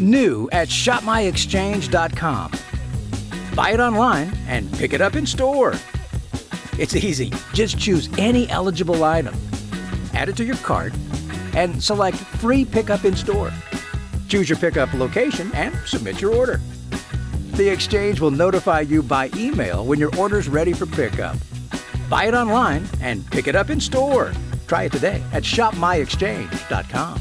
New at shopmyexchange.com. Buy it online and pick it up in store. It's easy. Just choose any eligible item, add it to your cart, and select Free Pickup in Store. Choose your pickup location and submit your order. The exchange will notify you by email when your order's ready for pickup. Buy it online and pick it up in store. Try it today at shopmyexchange.com.